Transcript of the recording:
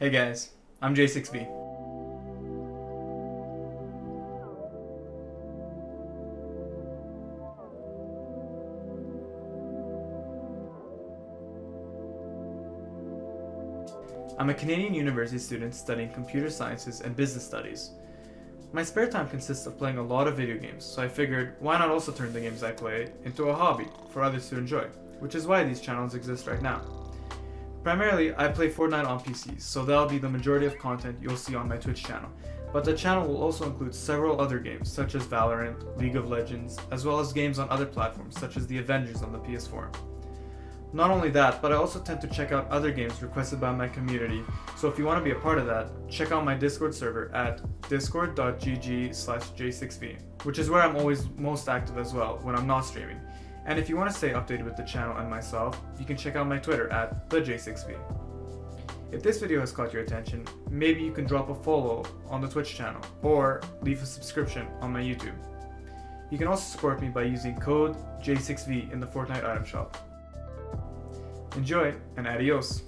Hey guys, I'm J6V. I'm a Canadian university student studying computer sciences and business studies. My spare time consists of playing a lot of video games, so I figured why not also turn the games I play into a hobby for others to enjoy, which is why these channels exist right now. Primarily, I play Fortnite on PCs, so that'll be the majority of content you'll see on my Twitch channel, but the channel will also include several other games such as Valorant, League of Legends, as well as games on other platforms such as the Avengers on the PS4. Not only that, but I also tend to check out other games requested by my community, so if you want to be a part of that, check out my Discord server at discord.gg slash j6v, which is where I'm always most active as well when I'm not streaming. And if you want to stay updated with the channel and myself, you can check out my Twitter at thej6v. If this video has caught your attention, maybe you can drop a follow on the Twitch channel, or leave a subscription on my YouTube. You can also support me by using code J6V in the Fortnite item shop. Enjoy and adios!